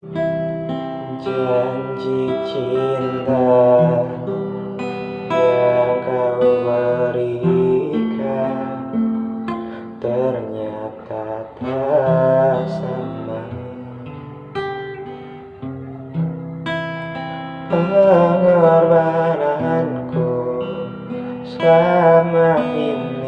Janji cinta yang kau berikan Ternyata tak sama. Pengorbananku selama ini